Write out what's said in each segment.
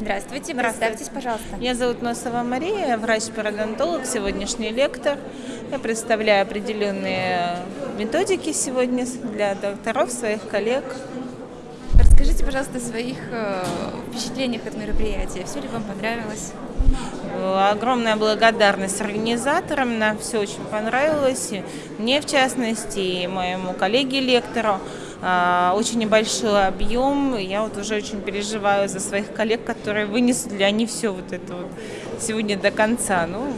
Здравствуйте, представьтесь, пожалуйста. Меня зовут Носова Мария, я врач-пародонтолог, сегодняшний лектор. Я представляю определенные методики сегодня для докторов, своих коллег. Расскажите, пожалуйста, о своих э, впечатлениях от мероприятия. Все ли вам понравилось? Огромная благодарность организаторам, нам все очень понравилось, и мне в частности, и моему коллеге-лектору. А, очень небольшой объем, я вот уже очень переживаю за своих коллег, которые вынесли ли они все вот это вот сегодня до конца. Ну,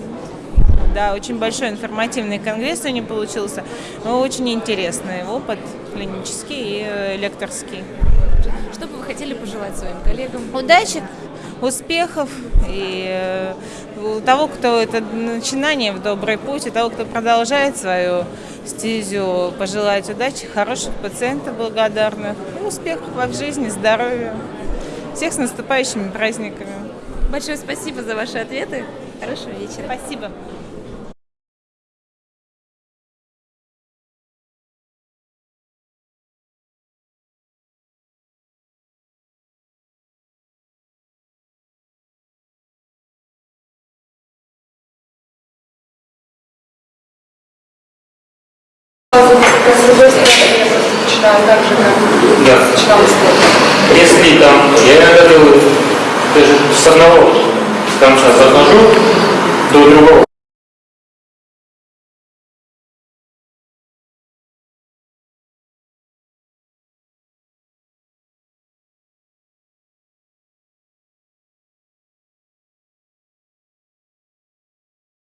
да, очень большой информативный конгресс у него получился, но очень интересный опыт клинический и лекторский. Что бы вы хотели пожелать своим коллегам? Удачи, успехов и у того, кто это начинание в добрый путь, и того, кто продолжает свою стезю, пожелать удачи, хороших пациентов благодарных, и успехов в жизни, здоровья. Всех с наступающими праздниками. Большое спасибо за ваши ответы. Хорошего вечера. Спасибо. Да. Если там, я иногда делаю даже с одного конца захожу до другого.